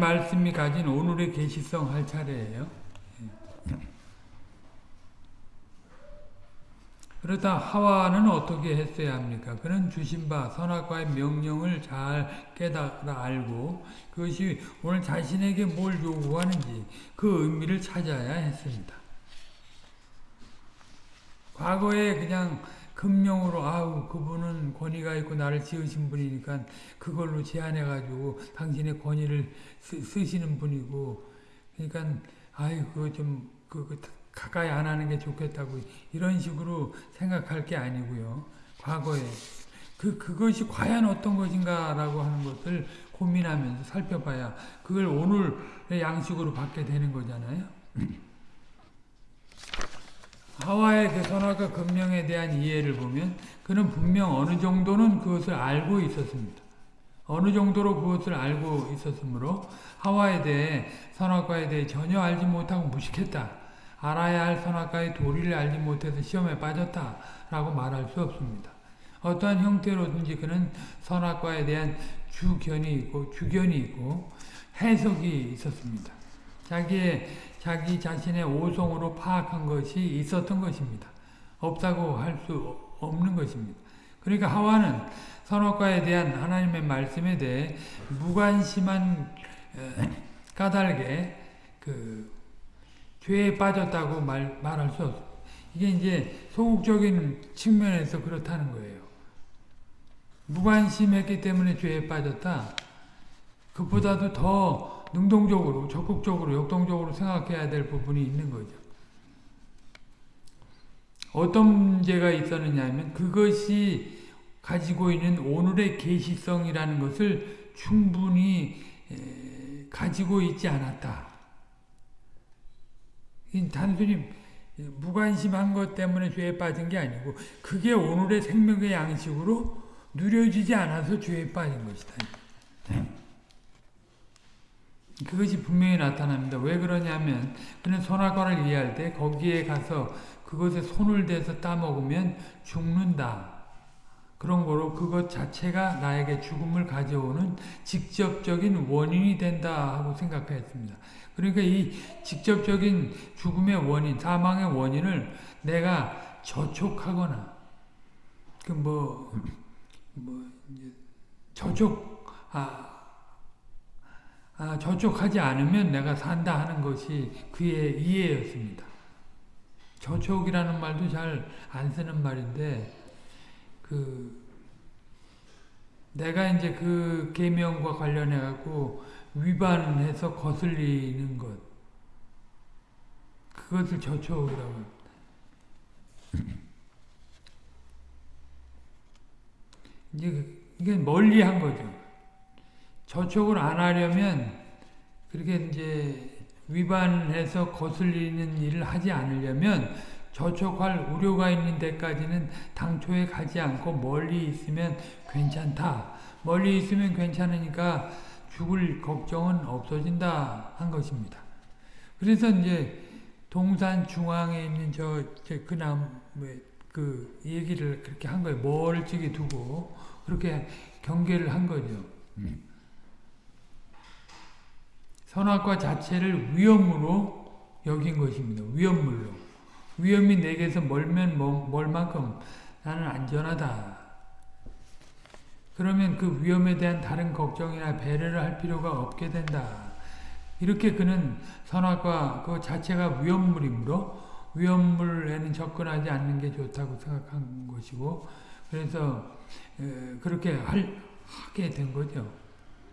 말씀이 가진 오늘의 계시성 할 차례예요. 그러다 하와는 어떻게 했어야 합니까? 그는 주신 바 선악과의 명령을 잘 깨달아 알고 그것이 오늘 자신에게 뭘 요구하는지 그 의미를 찾아야 했습니다. 과거에 그냥 금령으로 아우 그분은 권위가 있고 나를 지으신 분이니까 그걸로 제한해 가지고 당신의 권위를 쓰, 시는 분이고 그러니까 아이 그거 좀그 그, 가까이 안 하는 게 좋겠다고 이런 식으로 생각할 게 아니고요. 과거에 그 그것이 과연 어떤 것인가라고 하는 것을 고민하면서 살펴봐야 그걸 오늘의 양식으로 받게 되는 거잖아요. 하와의 그 선악과 금령에 대한 이해를 보면 그는 분명 어느 정도는 그것을 알고 있었습니다. 어느 정도로 그것을 알고 있었으므로 하와에 대해 선악과에 대해 전혀 알지 못하고 무식했다. 알아야 할 선악과의 도리를 알지 못해서 시험에 빠졌다. 라고 말할 수 없습니다. 어떠한 형태로든지 그는 선악과에 대한 주견이 있고 주견이 있고 해석이 있었습니다. 자기의 자기 자신의 오성으로 파악한 것이 있었던 것입니다. 없다고 할 수 없는 것입니다. 그러니까 하와는 선악과에 대한 하나님의 말씀에 대해 무관심한 까닭에 그 죄에 빠졌다고 말, 말할 수 없습니다. 이게 이제 소극적인 측면에서 그렇다는 거예요. 무관심했기 때문에 죄에 빠졌다. 그보다도 더 능동적으로, 적극적으로, 역동적으로 생각해야 될 부분이 있는 거죠. 어떤 문제가 있었느냐 하면 그것이 가지고 있는 오늘의 계시성이라는 것을 충분히 가지고 있지 않았다. 단순히 무관심한 것 때문에 죄에 빠진 게 아니고 그게 오늘의 생명의 양식으로 누려지지 않아서 죄에 빠진 것이다. 그것이 분명히 나타납니다. 왜 그러냐면 그는 선악과를 이해할 때 거기에 가서 그것에 손을 대서 따먹으면 죽는다. 그런 거로 그것 자체가 나에게 죽음을 가져오는 직접적인 원인이 된다 하고 생각했습니다. 그러니까 이 직접적인 죽음의 원인, 사망의 원인을 내가 저촉하거나 그뭐 뭐 저촉 아, 아 저촉하지 않으면 내가 산다 하는 것이 그의 이해였습니다. 저촉이라는 말도 잘 안 쓰는 말인데 그 내가 이제 그 계명과 관련해 갖고 위반해서 거슬리는 것 그것을 저촉이라고 이제 이게 멀리 한 거죠. 저촉을 안 하려면 그렇게 이제 위반해서 거슬리는 일을 하지 않으려면 저촉할 우려가 있는 데까지는 당초에 가지 않고 멀리 있으면 괜찮다. 멀리 있으면 괜찮으니까 죽을 걱정은 없어진다 한 것입니다. 그래서 이제 동산 중앙에 있는 저 그나무 그 얘기를 그렇게 한 거예요. 멀찍이 두고 그렇게 경계를 한 거죠. 음. 선악과 자체를 위험으로 여긴 것입니다. 위험물로. 위험이 내게서 멀면 멀 만큼 나는 안전하다. 그러면 그 위험에 대한 다른 걱정이나 배려를 할 필요가 없게 된다. 이렇게 그는 선악과 그 자체가 위험물이므로 위험물에는 접근하지 않는 게 좋다고 생각한 것이고 그래서 그렇게 할, 하게 된 거죠.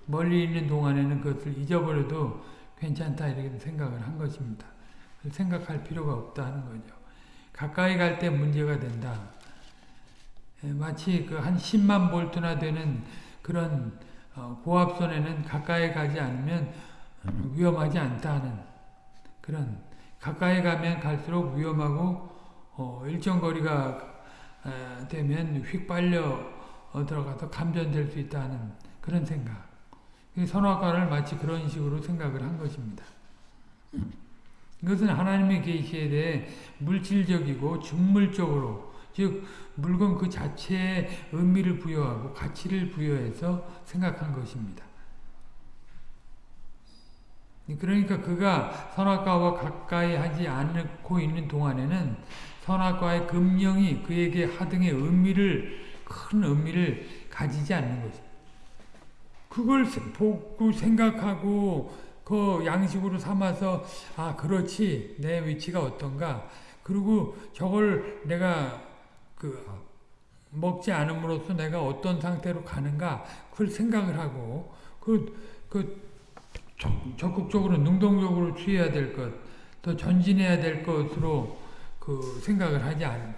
멀리 있는 동안에는 그것을 잊어버려도 괜찮다 이렇게 생각을 한 것입니다. 생각할 필요가 없다 하는 거죠. 가까이 갈 때 문제가 된다. 마치 그 한 10만 볼트나 되는 그런 어, 고압선에는 가까이 가지 않으면 위험하지 않다는 그런 가까이 가면 갈수록 위험하고 어, 일정 거리가 되면 휙 빨려 어, 들어가서 감전될 수 있다는 그런 생각. 선악과를 마치 그런 식으로 생각을 한 것입니다. 이것은 하나님의 계시에 대해 물질적이고 중물적으로 즉 물건 그 자체에 의미를 부여하고 가치를 부여해서 생각한 것입니다. 그러니까 그가 선악과와 가까이 하지 않고 있는 동안에는 선악과의 금령이 그에게 하등의 의미를 큰 의미를 가지지 않는 거죠. 그걸 보고 생각하고 그 양식으로 삼아서 아 그렇지 내 위치가 어떤가 그리고 저걸 내가 그 먹지 않음으로써 내가 어떤 상태로 가는가 그걸 생각을 하고 그, 그 적극적으로 능동적으로 취해야 될 것, 또 전진해야 될 것으로 그 생각을 하지 않은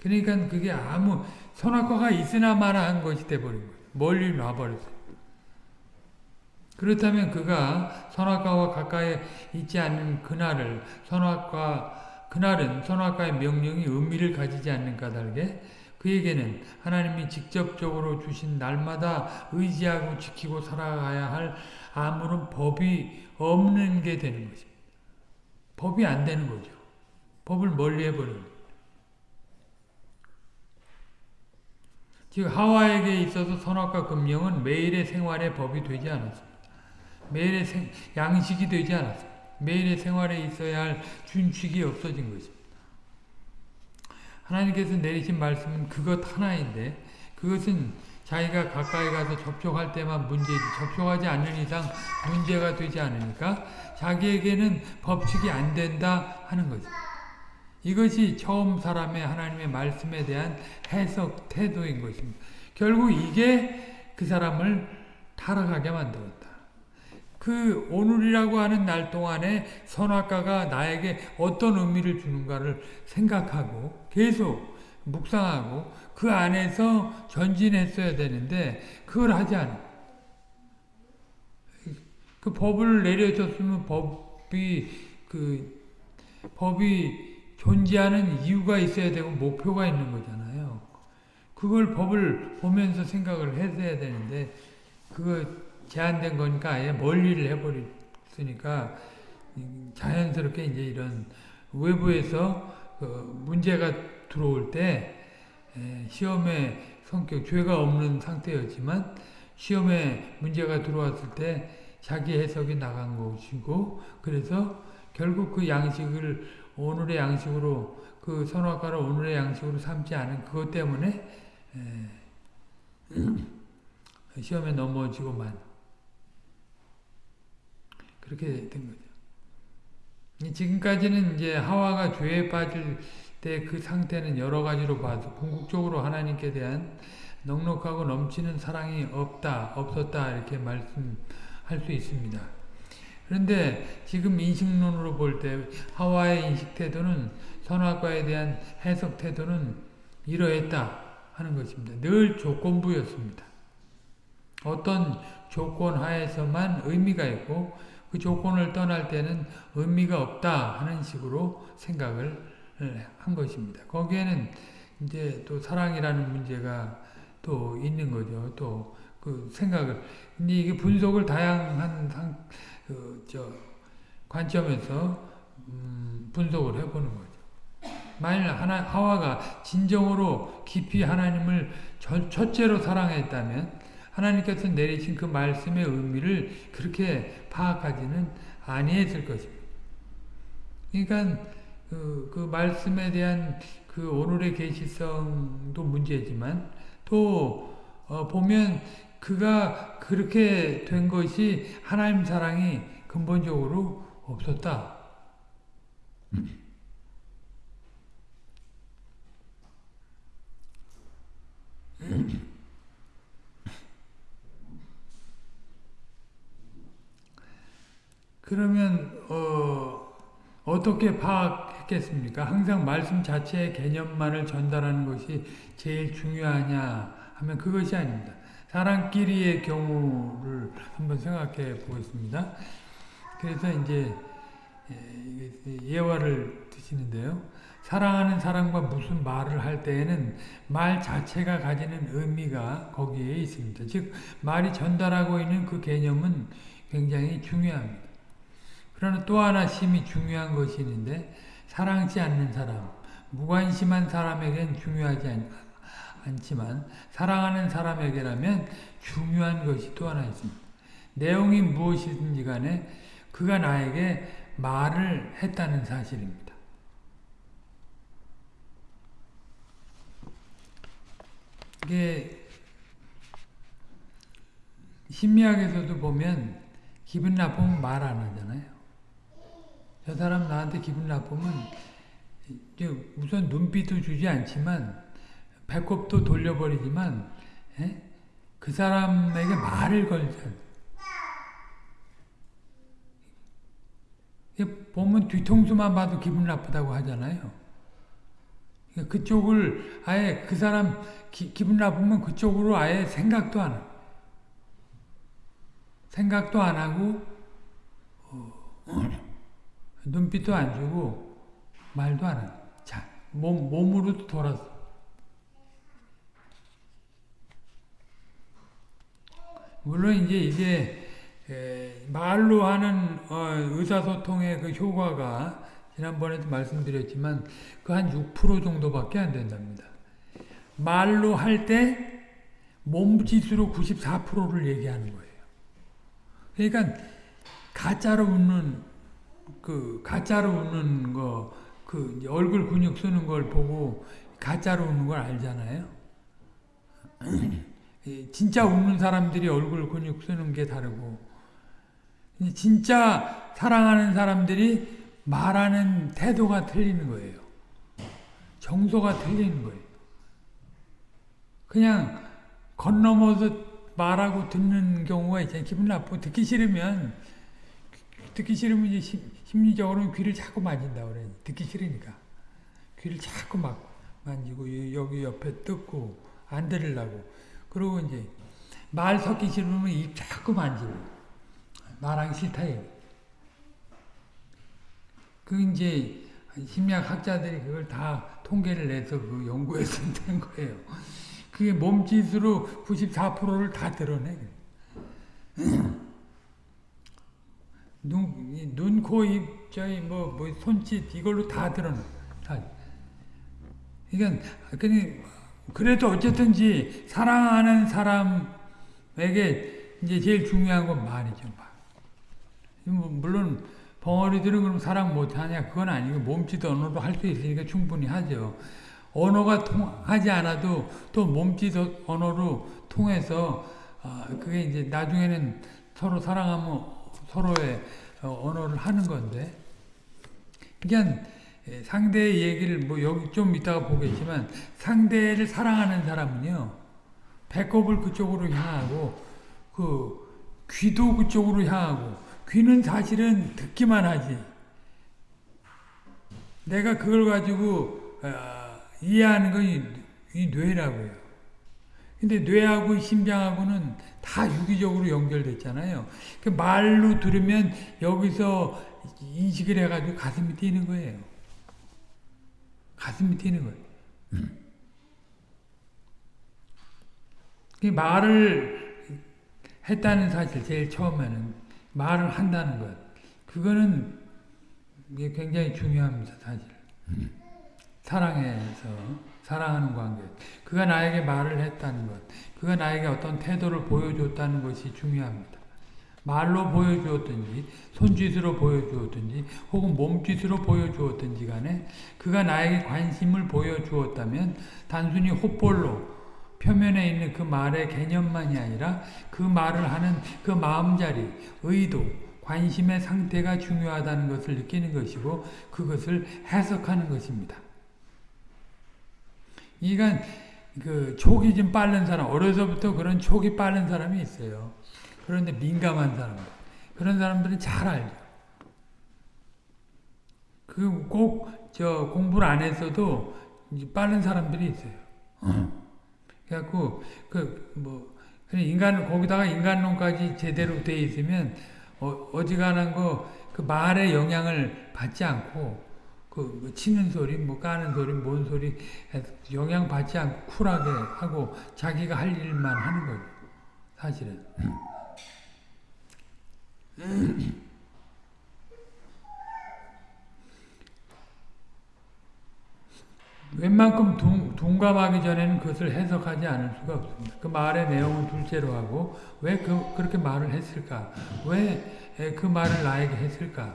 그러니까 그게 아무 선악과가 있으나 마나 한 것이 돼버린 거예요. 멀리 놔버렸어요. 그렇다면 그가 선악과와 가까이 있지 않는 그날을 선악과 그날은 선악과의 명령이 의미를 가지지 않는 까닭에 그에게는 하나님이 직접적으로 주신 날마다 의지하고 지키고 살아가야 할 아무런 법이 없는 게 되는 것입니다. 법이 안 되는 거죠. 법을 멀리 해버리는 즉 하와에게 있어서 선악과 금령은 매일의 생활의 법이 되지 않았습니다. 매일의 생, 양식이 되지 않았습니다. 매일의 생활에 있어야 할 준칙이 없어진 것입니다. 하나님께서 내리신 말씀은 그것 하나인데 그것은 자기가 가까이 가서 접촉할 때만 문제지 접촉하지 않는 이상 문제가 되지 않으니까 자기에게는 법칙이 안 된다 하는 거죠. 이것이 처음 사람의 하나님의 말씀에 대한 해석 태도인 것입니다. 결국 이게 그 사람을 타락하게 만들었다. 그 오늘이라고 하는 날 동안에 선악과가 나에게 어떤 의미를 주는가를 생각하고 계속 묵상하고 그 안에서 전진했어야 되는데 그걸 하지 않아. 그 법을 내려줬으면 법이 그 법이 존재하는 이유가 있어야 되고 목표가 있는 거잖아요. 그걸 법을 보면서 생각을 했어야 되는데 그거 제한된 거니까 아예 멀리를 해버렸으니까 자연스럽게 이제 이런 외부에서 그 문제가 들어올 때 시험의 성격, 죄가 없는 상태였지만 시험에 문제가 들어왔을 때 자기 해석이 나간 것이고 그래서 결국 그 양식을 오늘의 양식으로 그 선악과를 오늘의 양식으로 삼지 않은 그것 때문에 시험에 넘어지고만 그렇게 된 거죠. 지금까지는 이제 하와가 죄에 빠질 때 그 상태는 여러 가지로 봐서 궁극적으로 하나님께 대한 넉넉하고 넘치는 사랑이 없다, 없었다 이렇게 말씀할 수 있습니다. 그런데 지금 인식론으로 볼 때 하와의 인식 태도는 선악과에 대한 해석 태도는 이러했다 하는 것입니다. 늘 조건부였습니다. 어떤 조건 하에서만 의미가 있고 그 조건을 떠날 때는 의미가 없다 하는 식으로 생각을 한 것입니다. 거기에는 이제 또 사랑이라는 문제가 또 있는 거죠. 또 그 생각을 근데 이게 분석을 다양한 상, 그, 저, 관점에서 음, 분석을 해보는 거죠. 만일 하나, 하와가 진정으로 깊이 하나님을 저, 첫째로 사랑했다면 하나님께서 내리신 그 말씀의 의미를 그렇게 파악하지는 아니했을 것입니다. 그러니까 그, 그 말씀에 대한 그 오늘의 계시성도 문제지만 또 어, 보면 그가 그렇게 된 것이 하나님 사랑이 근본적으로 없었다. 그러면 어, 어떻게 파악했겠습니까? 항상 말씀 자체의 개념만을 전달하는 것이 제일 중요하냐 하면 그것이 아닙니다. 사람끼리의 경우를 한번 생각해 보겠습니다. 그래서 이제 예, 예화를 드시는데요. 사랑하는 사람과 무슨 말을 할 때에는 말 자체가 가지는 의미가 거기에 있습니다. 즉 말이 전달하고 있는 그 개념은 굉장히 중요합니다. 그러나 또 하나 심히 중요한 것이 있는데 사랑치 않는 사람, 무관심한 사람에겐 중요하지 않, 않지만 사랑하는 사람에게라면 중요한 것이 또 하나 있습니다. 내용이 무엇이든지 간에 그가 나에게 말을 했다는 사실입니다. 이게 심리학에서도 보면 기분 나쁘면 말 안 하잖아요. 저 사람 나한테 기분 나쁘면 우선 눈빛도 주지 않지만 배꼽도 돌려버리지만 에? 그 사람에게 말을 걸자. 보면 뒤통수만 봐도 기분 나쁘다고 하잖아요. 그쪽을 아예 그 사람 기, 분 나쁘면 그쪽으로 아예 생각도 안 해. 생각도 안 하고 어, 눈빛도 안 주고 말도 안 해. 자, 몸, 몸으로 돌아서. 물론 이제 이게 에, 말로 하는 어, 의사소통의 그 효과가 지난번에도 말씀드렸지만 그 한 6% 정도밖에 안 된답니다. 말로 할 때 몸짓으로 94%를 얘기하는 거예요. 그러니까 가짜로 웃는 그 가짜로 웃는 거 그 얼굴 근육 쓰는 걸 보고 가짜로 웃는 걸 알잖아요. 진짜 웃는 사람들이 얼굴 근육 쓰는 게 다르고 진짜 사랑하는 사람들이 말하는 태도가 틀리는 거예요. 정서가 틀리는 거예요. 그냥 건너머서 말하고 듣는 경우가 있잖아요. 기분 나쁘고 듣기 싫으면 듣기 싫으면 이제 심리적으로 귀를 자꾸 만진다 그래. 듣기 싫으니까 귀를 자꾸 막 만지고 여기 옆에 뜯고 안 들으려고. 그리고 이제 말 섞기 싫으면 입 자꾸 만지고 말하기 싫다 얘기. 그 이제 심리학 학자들이 그걸 다 통계를 내서 그 연구해서 된 거예요. 그게 몸짓으로 94%를 다 드러내. 눈, 눈, 코, 입, 저희 뭐, 뭐, 손짓, 이걸로 다 드러내. 다. 그러니까, 그래도 어쨌든지 사랑하는 사람에게 이제 제일 중요한 건 말이죠. 말. 뭐, 물론, 벙어리들은 그럼 사랑 못하냐? 그건 아니고 몸짓 언어도 할수 있으니까 충분히 하죠. 언어가 통하지 않아도 또 몸짓 언어로 통해서 어, 그게 이제 나중에는 서로 사랑하면 서로의 어, 언어를 하는 건데 그러니까 상대의 얘기를 뭐 여기 좀 이따가 보겠지만 상대를 사랑하는 사람은요 배꼽을 그쪽으로 향하고 그 귀도 그쪽으로 향하고 귀는 사실은 듣기만 하지. 내가 그걸 가지고 어, 이해하는 건 이 뇌라고요. 근데 뇌하고 심장하고는 다 유기적으로 연결됐잖아요. 그 말로 들으면 여기서 인식을 해가지고 가슴이 뛰는 거예요. 가슴이 뛰는 거예요. 음. 말을 했다는 사실 제일 처음에는 말을 한다는 것. 그거는 굉장히 중요합니다, 사실. 사랑해서, 사랑하는 관계. 그가 나에게 말을 했다는 것. 그가 나에게 어떤 태도를 보여줬다는 것이 중요합니다. 말로 보여주었든지, 손짓으로 보여주었든지, 혹은 몸짓으로 보여주었든지 간에 그가 나에게 관심을 보여주었다면 단순히 헛볼로 표면에 있는 그 말의 개념만이 아니라 그 말을 하는 그 마음자리, 의도, 관심의 상태가 중요하다는 것을 느끼는 것이고 그것을 해석하는 것입니다. 이건 그 촉이 좀 빠른 사람, 어려서부터 그런 촉이 빠른 사람이 있어요. 그런데 민감한 사람들. 그런 사람들은 잘 알죠. 그 꼭 저 공부를 안 했어도 빠른 사람들이 있어요. 어. 그래갖고 그뭐 인간 거기다가 인간론까지 제대로 돼 있으면 어, 어지간한 거 그 말의 영향을 받지 않고 그뭐 치는 소리, 뭐 까는 소리, 뭔 소리 영향 받지 않고 쿨하게 하고 자기가 할 일만 하는 거죠. 사실은. 웬만큼 둥, 둥 공감하기 전에는 그것을 해석하지 않을 수가 없습니다. 그 말의 내용을 둘째로 하고 왜 그, 그렇게 말을 했을까? 왜 그 말을 나에게 했을까?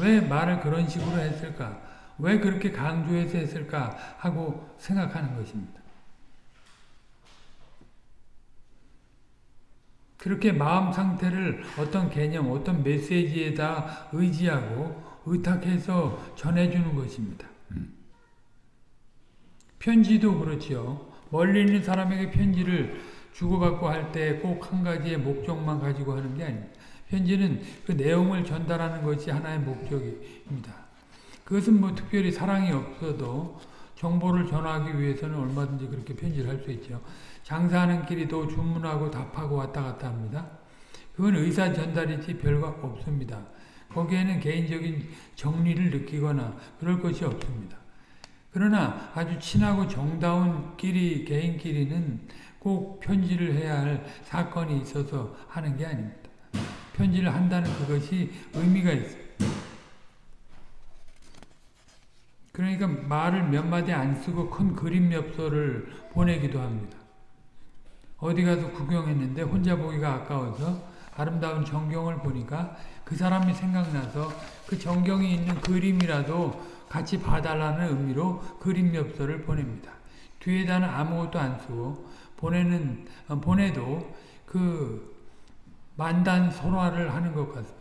왜 말을 그런 식으로 했을까? 왜 그렇게 강조해서 했을까? 하고 생각하는 것입니다. 그렇게 마음 상태를 어떤 개념, 어떤 메시지에다 의지하고 의탁해서 전해주는 것입니다. 편지도 그렇지요. 멀리 있는 사람에게 편지를 주고받고 할 때 꼭 한 가지의 목적만 가지고 하는 게 아닙니다. 편지는 그 내용을 전달하는 것이 하나의 목적입니다. 그것은 뭐 특별히 사랑이 없어도 정보를 전하기 위해서는 얼마든지 그렇게 편지를 할 수 있죠. 장사하는 길이도 주문하고 답하고 왔다 갔다 합니다. 그건 의사 전달이지 별거 없습니다. 거기에는 개인적인 정리를 느끼거나 그럴 것이 없습니다. 그러나 아주 친하고 정다운 끼리 개인끼리는 꼭 편지를 해야 할 사건이 있어서 하는 게 아닙니다. 편지를 한다는 그것이 의미가 있어요. 그러니까 말을 몇 마디 안 쓰고 큰 그림 엽서를 보내기도 합니다. 어디 가서 구경했는데 혼자 보기가 아까워서 아름다운 전경을 보니까 그 사람이 생각나서 그 전경이 있는 그림이라도 같이 봐달라는 의미로 그림 엽서를 보냅니다. 뒤에다는 아무것도 안 쓰고 보내는 어, 보내도 그 만단 설화를 하는 것 같습니다.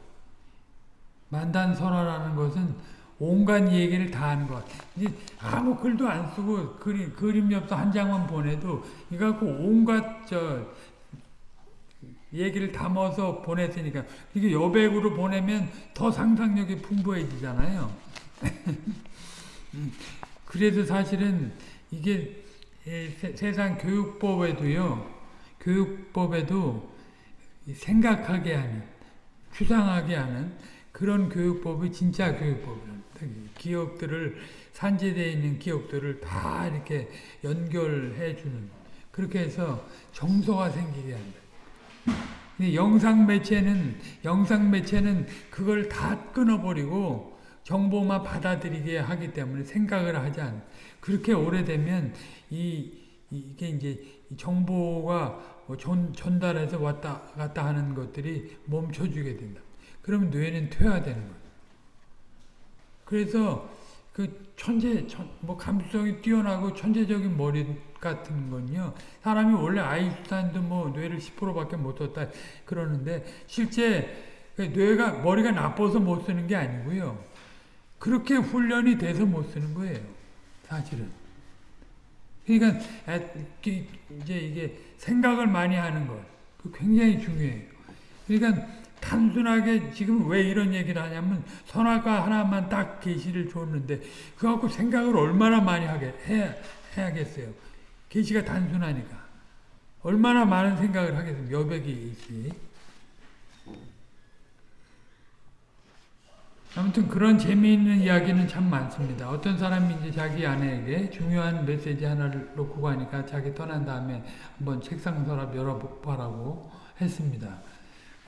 만단 설화라는 것은 온갖 얘기를 다 하는 것. 이제 아무 글도 안 쓰고 그림, 그림 엽서 한 장만 보내도 이거 갖고 온갖 저 얘기를 담아서 보냈으니까 이게 여백으로 보내면 더 상상력이 풍부해지잖아요. 그래도 사실은 이게 세 상 교육법에도요. 교육법에도 생각하게 하는 추상하게 하는 그런 교육법이 진짜 교육법이랍니다. 기억들을 산재되어 있는 기억들을 다 이렇게 연결해 주는 그렇게 해서 정서가 생기게 한다. 영상 매체는 영상 매체는 그걸 다 끊어버리고 정보만 받아들이게 하기 때문에 생각을 하지 않. 그렇게 오래되면 이 이게 이제 정보가 뭐 전, 전달해서 왔다 갔다 하는 것들이 멈춰주게 된다. 그러면 뇌는 퇴화되는 거예요. 그래서 그 천재, 천, 뭐 감수성이 뛰어나고 천재적인 머리 같은 건요. 사람이 원래 아인슈타인도 뭐 뇌를 10%밖에 못 썼다 그러는데 실제 그 뇌가 머리가 나빠서 못 쓰는 게 아니고요. 그렇게 훈련이 돼서 못 쓰는 거예요. 사실은. 그러니까 이제 이게 생각을 많이 하는 것. 그 굉장히 중요해요. 그러니까 단순하게 지금 왜 이런 얘기를 하냐면 선악과 하나만 딱 계시를 줬는데 그거 갖고 생각을 얼마나 많이 하게 해, 해야겠어요. 계시가 단순하니까. 얼마나 많은 생각을 하겠어요. 여백이 있지. 아무튼 그런 재미있는 이야기는 참 많습니다. 어떤 사람이 이제 자기 아내에게 중요한 메시지 하나를 놓고 가니까 자기 떠난 다음에 한번 책상 서랍 열어보라고 했습니다.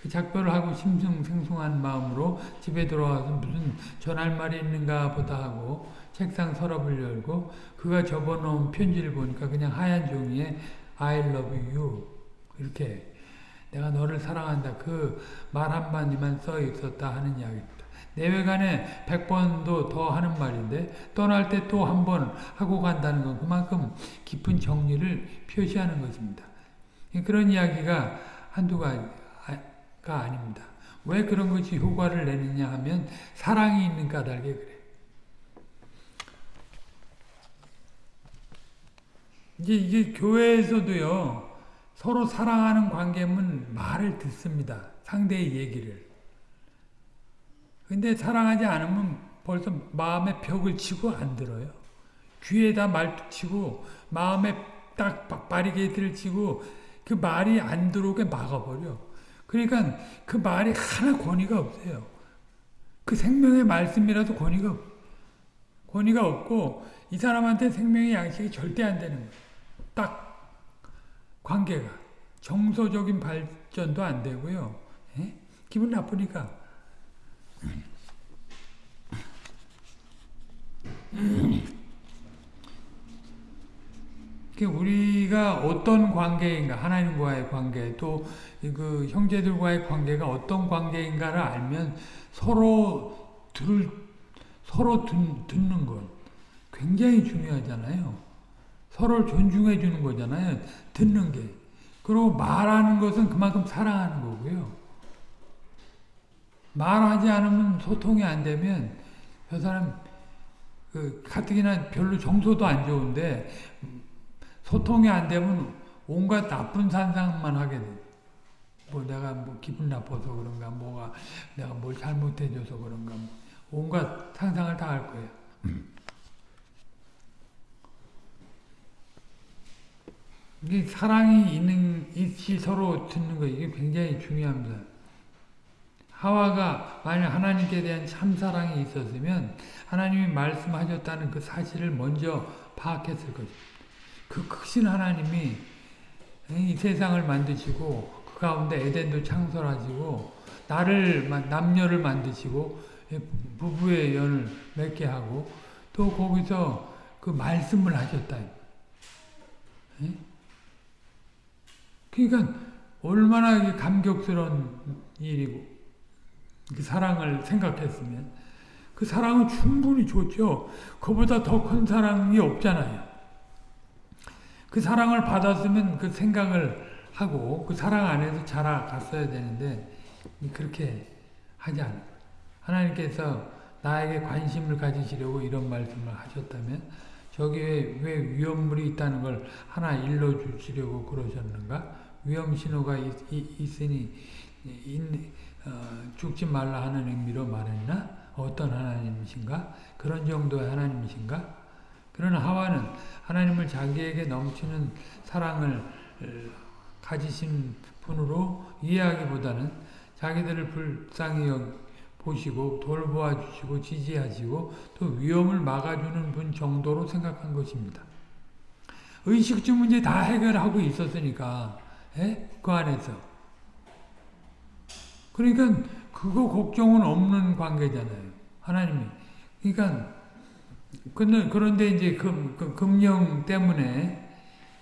그 작별을 하고 심승생숭한 마음으로 집에 들어와서 무슨 전할 말이 있는가 보다 하고 책상 서랍을 열고 그가 접어놓은 편지를 보니까 그냥 하얀 종이에 I love you 이렇게 내가 너를 사랑한다 그 말 한마디만 써 있었다 하는 이야기입니다. 내외간에 100번도 더 하는 말인데 떠날 때 또 한 번 하고 간다는 건 그만큼 깊은 정리를 표시하는 것입니다. 그런 이야기가 한두 가지 가 아닙니다. 왜 그런 것이 효과를 내느냐 하면 사랑이 있는 까닭에 그래. 이제 이게 교회에서도요 서로 사랑하는 관계면 말을 듣습니다. 상대의 얘기를. 근데 사랑하지 않으면 벌써 마음에 벽을 치고 안 들어요. 귀에다 말뚝 치고 마음에 딱 바리게이트를 치고 그 말이 안 들어오게 막아버려. 그러니까 그 말이 하나 권위가 없어요. 그 생명의 말씀이라도 권위가 권위가 없고 이 사람한테 생명의 양식이 절대 안 되는 거예요. 딱 관계가 정서적인 발전도 안 되고요. 에? 예? 기분 나쁘니까 우리가 어떤 관계인가 하나님과의 관계 또 그 형제들과의 관계가 어떤 관계인가를 알면 서로 들 서로 듣, 듣는 것 굉장히 중요하잖아요. 서로를 존중해 주는 거잖아요. 듣는 게. 그리고 말하는 것은 그만큼 사랑하는 거고요. 말하지 않으면 소통이 안 되면 저 사람 그 가뜩이나 별로 정서도 안 좋은데 소통이 안 되면 온갖 나쁜 상상만 하게 돼. 뭐 내가 뭐 기분 나빠서 그런가 뭐가 내가 뭘 잘못해줘서 그런가 뭐 온갖 상상을 다 할 거예요. 이게 사랑이 있는 이치 서로 듣는 거 이게 굉장히 중요합니다. 하와가 만약 하나님께 대한 참 사랑이 있었으면 하나님이 말씀하셨다는 그 사실을 먼저 파악했을 것입니다. 그 크신 하나님이 이 세상을 만드시고 그 가운데 에덴도 창설하시고 나를 남녀를 만드시고 부부의 연을 맺게 하고 또 거기서 그 말씀을 하셨다. 그러니까 얼마나 감격스러운 일이고 그 사랑을 생각했으면 그 사랑은 충분히 좋죠. 그보다 더 큰 사랑이 없잖아요. 그 사랑을 받았으면 그 생각을 하고 그 사랑 안에서 자라갔어야 되는데 그렇게 하지 않아요. 하나님께서 나에게 관심을 가지시려고 이런 말씀을 하셨다면 저기에 왜 위험물이 있다는 걸 하나 일러주시려고 그러셨는가? 위험 신호가 있, 으니 어, 죽지 말라 하는 의미로 말했나? 어떤 하나님이신가? 그런 정도의 하나님이신가? 그러나 하와는 하나님을 자기에게 넘치는 사랑을 가지신 분으로 이해하기보다는 자기들을 불쌍히 보시고 돌보아 주시고 지지하시고 또 위험을 막아주는 분 정도로 생각한 것입니다. 의식주 문제 다 해결하고 있었으니까 에? 예? 그 안에서 그러니까 그거 걱정은 없는 관계잖아요. 하나님이 그러니까 근데 그런데 이제 금, 그 금령 때문에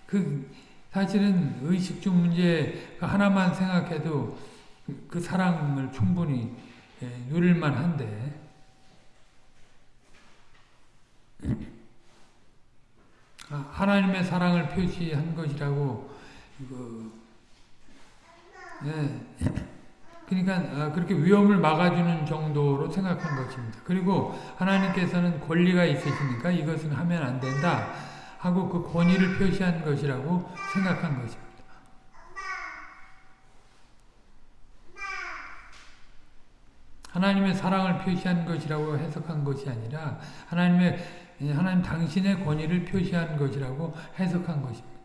그 사실은 의식주 문제 하나만 생각해도 그 사랑을 충분히 예, 누릴만 한데 아, 하나님의 사랑을 표시한 것이라고 그, 예. 그러니까 아, 그렇게 위험을 막아주는 정도로 생각한 것입니다. 그리고 하나님께서는 권리가 있으시니까 이것은 하면 안 된다 하고 그 권위를 표시한 것이라고 생각한 것입니다. 하나님의 사랑을 표시한 것이라고 해석한 것이 아니라 하나님의 하나님 당신의 권위를 표시한 것이라고 해석한 것입니다.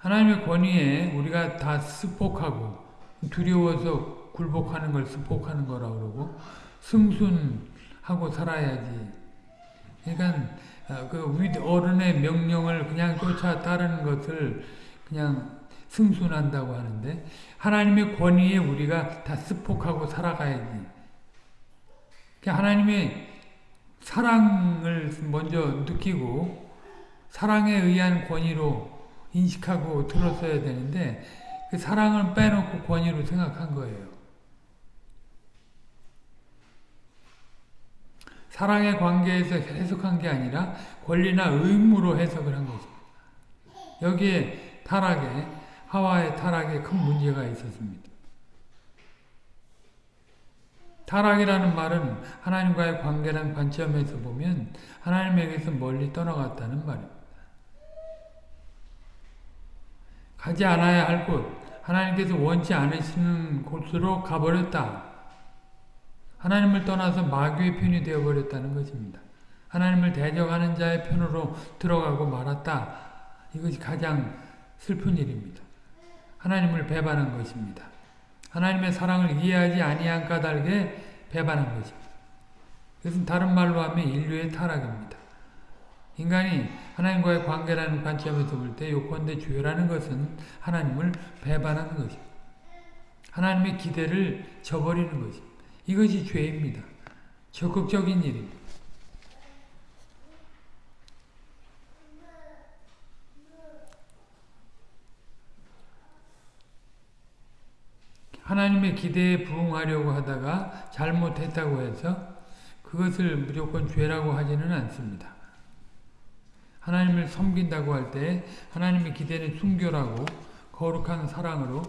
하나님의 권위에 우리가 다 습복하고 두려워서 굴복하는 걸 습복하는 거라 그러고 승순하고 살아야지. 그러니까 어, 그 어른의 명령을 그냥 쫓아 따르는 것을 그냥 승순한다고 하는데 하나님의 권위에 우리가 다 습복하고 살아가야지. 그러니까 하나님의 사랑을 먼저 느끼고 사랑에 의한 권위로 인식하고 들었어야 되는데 그 사랑을 빼놓고 권위로 생각한 거예요. 사랑의 관계에서 해석한 게 아니라 권리나 의무로 해석을 한 것입니다. 여기에 타락에 하와의 타락에 큰 문제가 있었습니다. 타락이라는 말은 하나님과의 관계란 관점에서 보면 하나님에게서 멀리 떠나갔다는 말입니다. 가지 않아야 할 곳, 하나님께서 원치 않으시는 곳으로 가버렸다. 하나님을 떠나서 마귀의 편이 되어버렸다는 것입니다. 하나님을 대적하는 자의 편으로 들어가고 말았다. 이것이 가장 슬픈 일입니다. 하나님을 배반한 것입니다. 하나님의 사랑을 이해하지 아니한 까닭에 배반한 것입니다. 이것은 다른 말로 하면 인류의 타락입니다. 인간이 하나님과의 관계라는 관점에서 볼 때 요건대 죄라는 것은 하나님을 배반하는 것입니다. 하나님의 기대를 저버리는 것입니다. 이것이 죄입니다. 적극적인 일입니다. 하나님의 기대에 부응하려고 하다가 잘못했다고 해서 그것을 무조건 죄라고 하지는 않습니다. 하나님을 섬긴다고 할 때 하나님의 기대는 순교라고 거룩한 사랑으로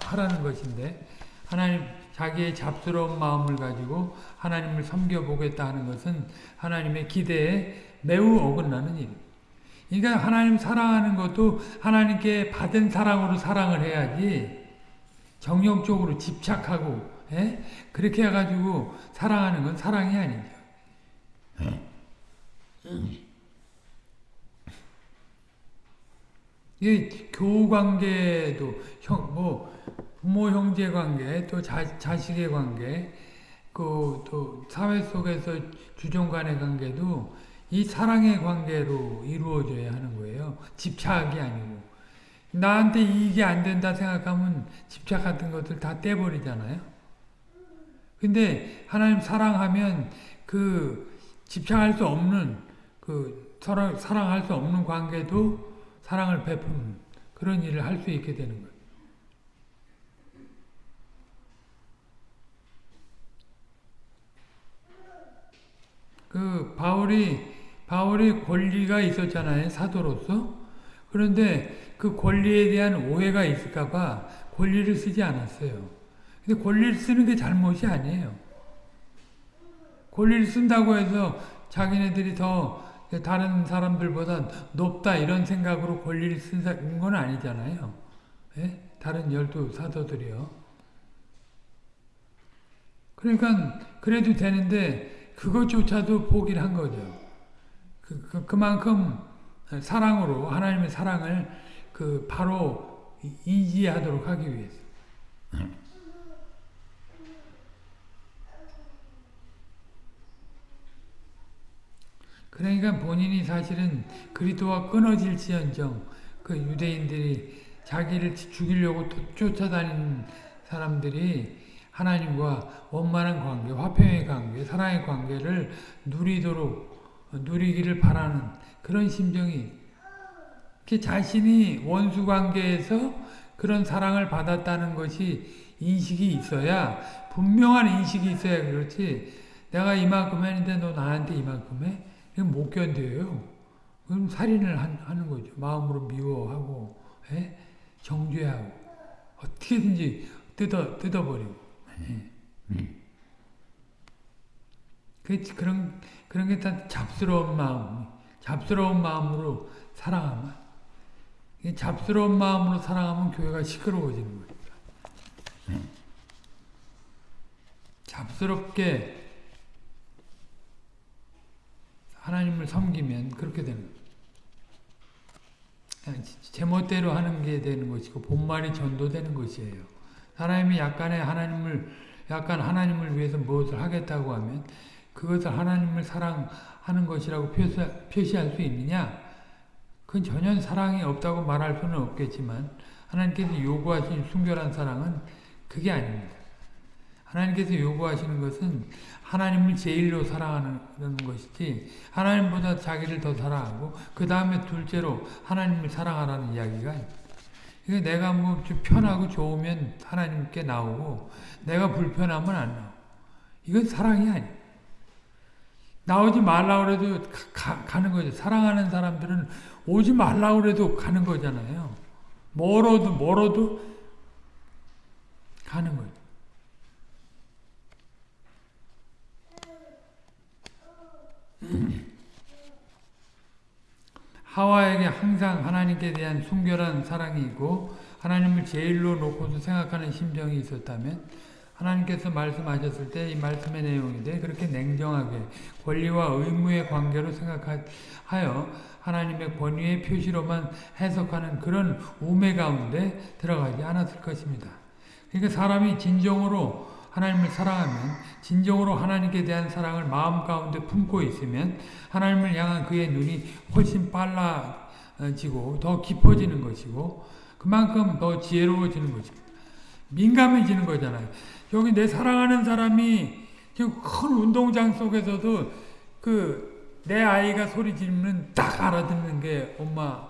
하라는 것인데 하나님 자기의 잡스러운 마음을 가지고 하나님을 섬겨보겠다 하는 것은 하나님의 기대에 매우 어긋나는 일. 그러니까 하나님 사랑하는 것도 하나님께 받은 사랑으로 사랑을 해야지 정령적으로 집착하고 에? 예? 그렇게 해가지고 사랑하는 건 사랑이 아니죠. 이 교우 관계도 형, 뭐 부모 형제 관계, 또 자, 자식의 관계, 그 또 사회 속에서 주종 간의 관계도 이 사랑의 관계로 이루어져야 하는 거예요. 집착이 아니고. 나한테 이익이 안 된다 생각하면 집착 같은 것들 다 떼버리잖아요. 근데 하나님 사랑하면 그 집착할 수 없는 그 사랑, 사랑할 수 없는 관계도 사랑을 베푸는 그런 일을 할 수 있게 되는 거예요. 그 바울이 바울이 권리가 있었잖아요 사도로서 그런데 그 권리에 대한 오해가 있을까봐 권리를 쓰지 않았어요. 근데 권리를 쓰는 게 잘못이 아니에요. 권리를 쓴다고 해서 자기네들이 더 다른 사람들보다 높다 이런 생각으로 권리를 쓴 건 아니잖아요. 예? 다른 열두 사도들이요. 그러니까 그래도 되는데 그것조차도 포기를 한 거죠. 그, 그, 그만큼 사랑으로 하나님의 사랑을 그 바로 이지하도록 하기 위해서. 그러니까 본인이 사실은 그리스도와 끊어질지언정 그 유대인들이 자기를 죽이려고 쫓아다니는 사람들이 하나님과 원만한 관계, 화평의 관계, 사랑의 관계를 누리도록 누리기를 바라는 그런 심정이 자신이 원수 관계에서 그런 사랑을 받았다는 것이 인식이 있어야 분명한 인식이 있어야 그렇지 내가 이만큼 했는데 너 나한테 이만큼 해? 이건 못 견뎌요. 그럼 살인을 하는 거죠. 마음으로 미워하고 에? 정죄하고 어떻게든지 뜯어 뜯어버리고. 음. 그 그런 그런 게 다 잡스러운 마음, 잡스러운 마음으로 사랑하면 잡스러운 마음으로 사랑하면 교회가 시끄러워지는 거니까. 잡스럽게 하나님을 섬기면 그렇게 되는 제멋대로 하는 게 되는 것이고 본말이 전도되는 것이에요. 하나님이 약간의 하나님을 약간 하나님을 위해서 무엇을 하겠다고 하면 그것을 하나님을 사랑하는 것이라고 표시, 표시 할 수 있느냐? 그건 전혀 사랑이 없다고 말할 수는 없겠지만 하나님께서 요구하신 순결한 사랑은 그게 아닙니다. 하나님께서 요구하시는 것은 하나님을 제일로 사랑하는 것이지 하나님보다 자기를 더 사랑하고 그 다음에 둘째로 하나님을 사랑하라는 이야기가 이게 내가 뭐 편하고 좋으면 하나님께 나오고 내가 불편하면 안 나오고 이건 사랑이 아니야. 나오지 말라 그래도 가, 가 는 거죠. 사랑하는 사람들은 오지 말라 그래도 가는 거잖아요. 멀어도 멀어도 가는 거죠. 하와에게 항상 하나님께 대한 순결한 사랑이 있고 하나님을 제일로 놓고서 생각하는 심정이 있었다면 하나님께서 말씀하셨을 때 이 말씀의 내용인데 그렇게 냉정하게 권리와 의무의 관계로 생각하여 하나님의 권위의 표시로만 해석하는 그런 우매 가운데 들어가지 않았을 것입니다. 그러니까 사람이 진정으로 하나님을 사랑하면 진정으로 하나님께 대한 사랑을 마음 가운데 품고 있으면 하나님을 향한 그의 눈이 훨씬 빨라지고 더 깊어지는 것이고 그만큼 더 지혜로워지는 것입니다. 민감해지는 거잖아요. 여기 내 사랑하는 사람이 지금 큰 운동장 속에서도 그 내 아이가 소리 지르면 딱 알아듣는 게 엄마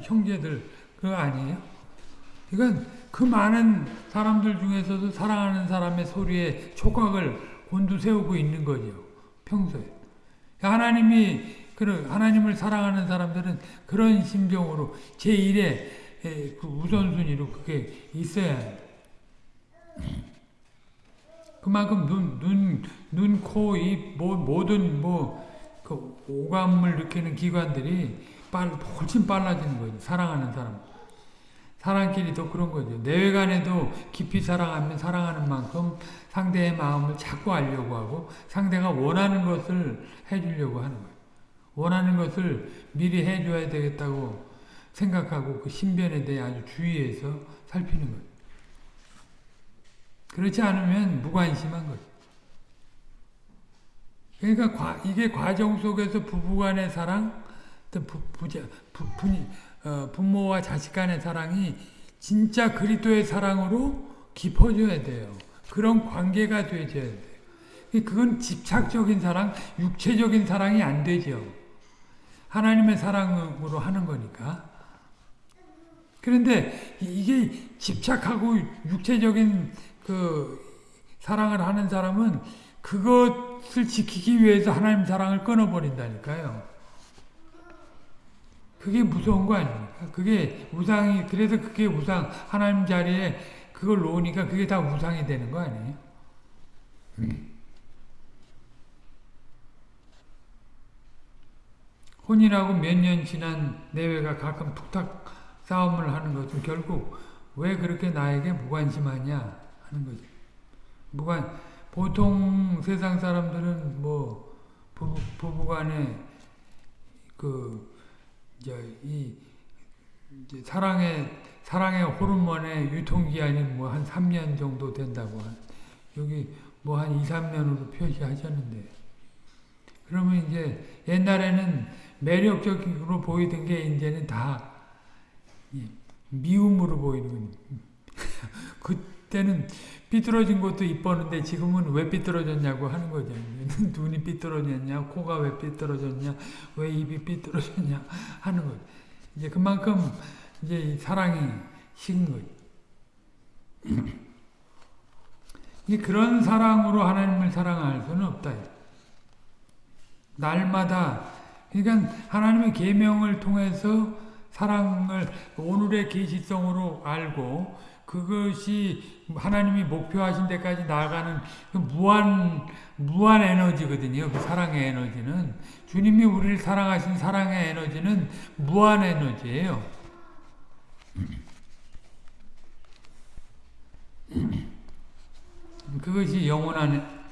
형제들 그거 아니에요? 이건 그 많은 사람들 중에서도 사랑하는 사람의 소리에 촉각을 곤두세우고 있는 거죠. 평소에. 하나님이 하나님을 사랑하는 사람들은 그런 심정으로 제1의 그 우선순위로 그게 있어야. 그만큼 눈, 눈, 눈, 코, 입, 뭐, 모든 뭐, 그 오감을 느끼는 기관들이 빨, 훨씬 빨라지는 거죠. 사랑하는 사람. 사랑끼리도 그런 거죠. 내외간에도 깊이 사랑하면 사랑하는 만큼 상대의 마음을 자꾸 알려고 하고 상대가 원하는 것을 해주려고 하는 거예요. 원하는 것을 미리 해줘야 되겠다고 생각하고 그 신변에 대해 아주 주의해서 살피는 거예요. 그렇지 않으면 무관심한 거죠. 그러니까 과, 이게 과정 속에서 부부간의 사랑, 부, 부자, 부, 부, 어, 부모와 자식 간의 사랑이 진짜 그리스도의 사랑으로 깊어져야 돼요. 그런 관계가 되어야 돼요. 그건 집착적인 사랑, 육체적인 사랑이 안 되죠. 하나님의 사랑으로 하는 거니까. 그런데 이게 집착하고 육체적인 그 사랑을 하는 사람은 그것을 지키기 위해서 하나님 사랑을 끊어버린다니까요. 그게 무서운 거 아닙니까? 그게 우상이, 그래서 그게 우상, 하나님 자리에 그걸 놓으니까 그게 다 우상이 되는 거 아니에요? 혼인하고 몇 년 지난 내외가 가끔 툭탁 싸움을 하는 것은 결국 왜 그렇게 나에게 무관심하냐 하는 거죠. 무관, 보통 세상 사람들은 뭐 부부, 부부간에 그 이제 이 이제 사랑의 사랑의 호르몬의 유통기한이 뭐 한 3년 정도 된다고 한 여기 뭐 한 2, 3년으로 표시하셨는데 그러면 이제 옛날에는 매력적으로 보이던 게 이제는 다 미움으로 보이는. 그때는 삐뚤어진 것도 이뻤는데 지금은 왜 삐뚤어졌냐고 하는 거죠. 눈이 삐뚤어졌냐, 코가 왜 삐뚤어졌냐, 왜 입이 삐뚤어졌냐 하는 거죠. 이제 그만큼 이제 사랑이 식은 거죠. 그런 사랑으로 하나님을 사랑할 수는 없다. 날마다 그러니까 하나님의 계명을 통해서 사랑을 오늘의 계시성으로 알고 그것이 하나님이 목표하신 데까지 나아가는 그 무한 무한 에너지거든요. 그 사랑의 에너지는 주님이 우리를 사랑하신 사랑의 에너지는 무한 에너지예요. 그것이 영원한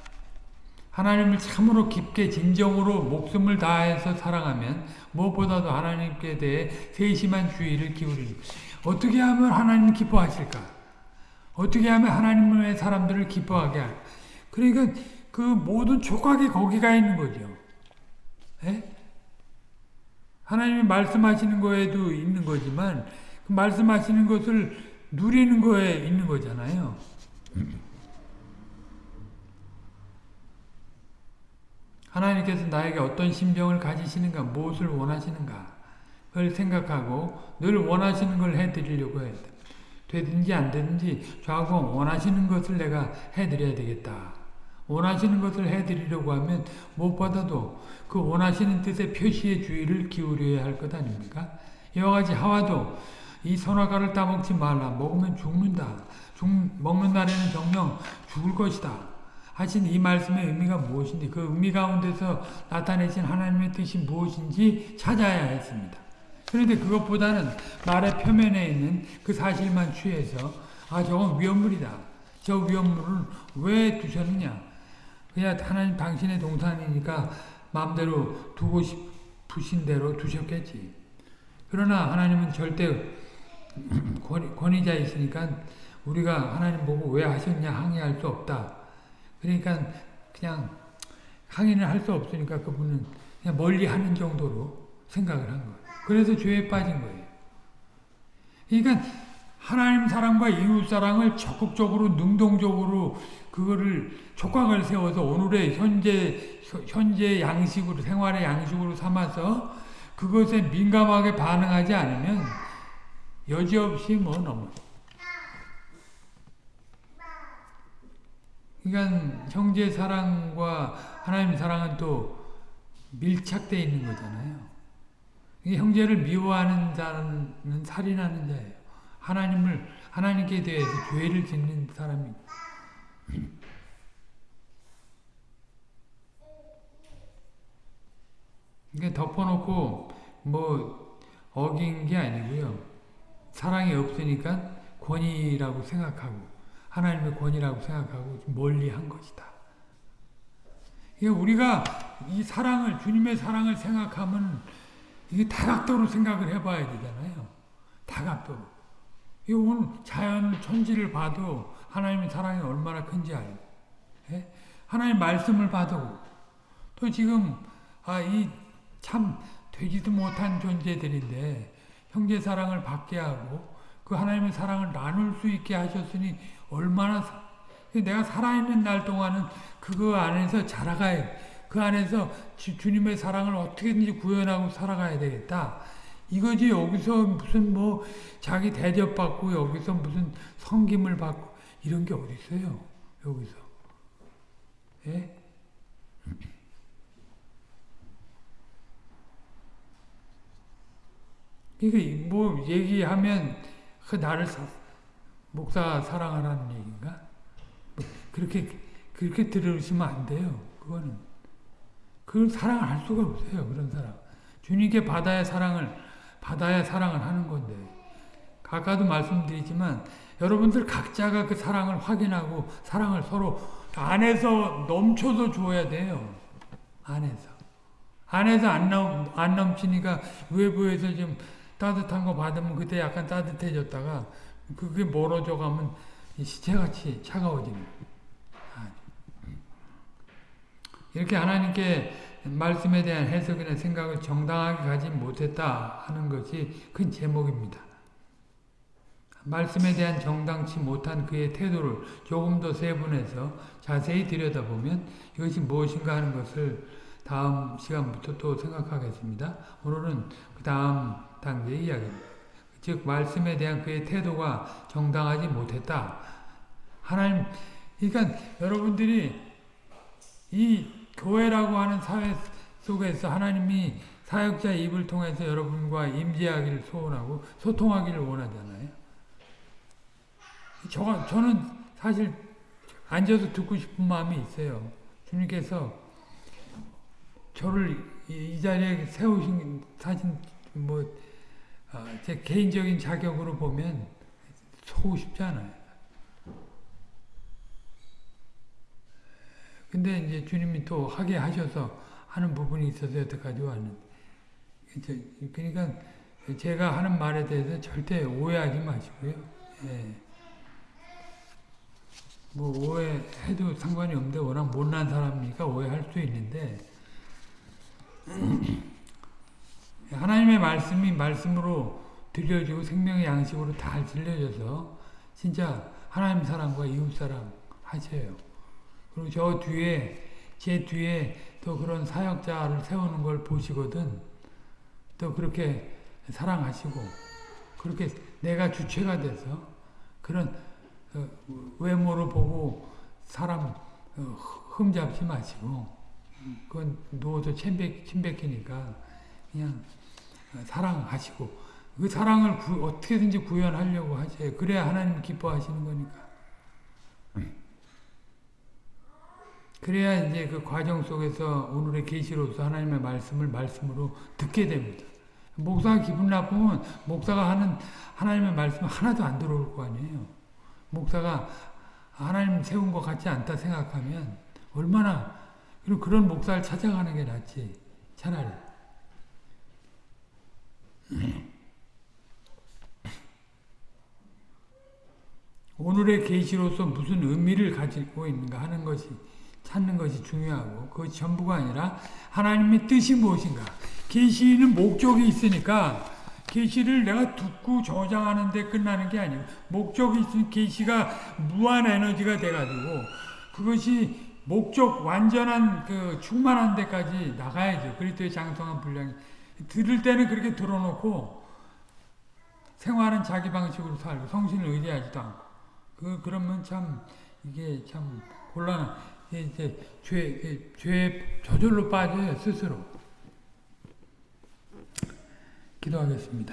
하나님을 참으로 깊게 진정으로 목숨을 다해서 사랑하면 무엇보다도 하나님께 대해 세심한 주의를 기울이는 어떻게 하면 하나님 기뻐하실까? 어떻게 하면 하나님의 사람들을 기뻐하게 할까? 그러니까 그 모든 촉각이 거기가 있는 거죠. 에? 예? 하나님이 말씀하시는 거에도 있는 거지만 그 말씀하시는 것을 누리는 거에 있는 거잖아요. 하나님께서 나에게 어떤 심정을 가지시는가, 무엇을 원하시는가, 그걸 생각하고 늘 원하시는 걸 해드리려고 돼. 되든지 안 되든지 좌우공 원하시는 것을 내가 해드려야 되겠다. 원하시는 것을 해드리려고 하면 무엇보다도 그 원하시는 뜻의 표시의 주의를 기울여야 할 것 아닙니까? 이와 같이 하와도 이 선악과를 따먹지 말라. 먹으면 죽는다. 죽, 먹는 날에는 정령 죽을 것이다. 하신 이 말씀의 의미가 무엇인지 그 의미 가운데서 나타내신 하나님의 뜻이 무엇인지 찾아야 했습니다. 그런데 그것보다는 말의 표면에 있는 그 사실만 취해서 아 저건 위험물이다. 저 위험물을 왜 두셨느냐. 그냥 하나님 당신의 동산이니까 마음대로 두고 싶으신 대로 두셨겠지. 그러나 하나님은 절대 권위자이시니까 우리가 하나님 보고 왜 하셨냐 항의할 수 없다. 그러니까 그냥 항의를 할수 없으니까 그분은 그냥 멀리 하는 정도로 생각을 한 거예요. 그래서 죄에 빠진 거예요. 그러니까 하나님 사랑과 이웃 사랑을 적극적으로 능동적으로 그거를 촉각을 세워서 오늘의 현재 현재 양식으로 생활의 양식으로 삼아서 그것에 민감하게 반응하지 않으면 여지없이 뭐 넘어. 그러니까 형제 사랑과 하나님 사랑은 또 밀착돼 있는 거잖아요. 형제를 미워하는 자는 살인하는 자예요. 하나님을 하나님께 대해서 죄를 짓는 사람이. 이게 덮어놓고 뭐 어긴 게 아니고요. 사랑이 없으니까 권위라고 생각하고 하나님의 권위라고 생각하고 멀리 한 것이다. 이게 우리가 이 사랑을 주님의 사랑을 생각하면 이게 다각도로 생각을 해봐야 되잖아요. 다각도로. 이 오늘 자연 천지를 봐도 하나님의 사랑이 얼마나 큰지 알고, 예? 하나님 말씀을 봐도 또 지금 아 이 참 되지도 못한 존재들인데 형제 사랑을 받게 하고 그 하나님의 사랑을 나눌 수 있게 하셨으니 얼마나 내가 살아있는 날 동안은 그거 안에서 자라가야 그 안에서 주, 님의 사랑을 어떻게든지 구현하고 살아가야 되겠다. 이거지 여기서 무슨 뭐 자기 대접받고 여기서 무슨 성김을 받고 이런 게 어디 있어요. 여기서. 예? 이게 뭐 얘기하면 그 나를 사, 목사 사랑하라는 얘기인가? 뭐 그렇게 그렇게 들으시면 안 돼요. 그거는 그걸 사랑을 할 수가 없어요. 그런 사람 주님께 받아야 사랑을 받아야 사랑을 하는 건데 아까도 말씀드리지만 여러분들 각자가 그 사랑을 확인하고 사랑을 서로 안에서 넘쳐서 줘야 돼요. 안에서 안에서 안, 넘, 안 넘치니까 외부에서 좀 따뜻한 거 받으면 그때 약간 따뜻해졌다가 그게 멀어져 가면 시체같이 차가워지는 이렇게 하나님께 말씀에 대한 해석이나 생각을 정당하게 가지 못했다 하는 것이 큰 제목입니다. 말씀에 대한 정당치 못한 그의 태도를 조금 더 세분해서 자세히 들여다보면 이것이 무엇인가 하는 것을 다음 시간부터 또 생각하겠습니다. 오늘은 그 다음 단계 이야기입니다. 즉 말씀에 대한 그의 태도가 정당하지 못했다. 하나님 그러니까 여러분들이 이 교회라고 하는 사회 속에서 하나님이 사역자 입을 통해서 여러분과 임재하기를 소원하고 소통하기를 원하잖아요. 저, 저는 사실 앉아서 듣고 싶은 마음이 있어요. 주님께서 저를 이, 이 자리에 세우신 사진 뭐 어, 제 개인적인 자격으로 보면 속고 싶지 않아요. 근데 이제 주님이 또 하게 하셔서 하는 부분이 있어서 여태까지 왔는데. 그러니까 제가 하는 말에 대해서 절대 오해하지 마시고요. 예. 뭐 오해해도 상관이 없는데 워낙 못난 사람이니까 오해할 수 있는데 하나님의 말씀이 말씀으로 들려지고 생명의 양식으로 다 들려져서 진짜 하나님 사랑과 이웃 사랑 하셔요. 그리고 저 뒤에 제 뒤에 또 그런 사역자를 세우는 걸 보시거든 또 그렇게 사랑하시고 그렇게 내가 주체가 돼서 그런 어, 외모를 보고 사람 어, 흠잡지 마시고 그건 누워서 침뱉, 침뱉기니까 그냥 사랑하시고 그 사랑을 구, 어떻게든지 구현하려고 하셔요. 그래야 하나님 기뻐하시는 거니까. 그래야 이제 그 과정 속에서 오늘의 계시로서 하나님의 말씀을 말씀으로 듣게 됩니다. 목사가 기분 나쁘면 목사가 하는 하나님의 말씀 하나도 안 들어올 거 아니에요. 목사가 하나님 세운 것 같지 않다 생각하면 얼마나 그런 목사를 찾아가는 게 낫지 차라리. 오늘의 계시로서 무슨 의미를 가지고 있는가 하는 것이 찾는 것이 중요하고 그 전부가 아니라 하나님의 뜻이 무엇인가. 계시는 목적이 있으니까 계시를 내가 듣고 저장하는 데 끝나는 게 아니고 목적이 있으면 계시가 무한 에너지가 돼가지고 그것이 목적 완전한 그 충만한 데까지 나가야죠. 그리스도의 장성한 분량이. 들을 때는 그렇게 들어놓고 생활은 자기 방식으로 살고 성신을 의지하지도 않고. 그 그러면 참 이게 참 곤란 이제 죄, 죄 저절로 빠져요 스스로. 기도하겠습니다.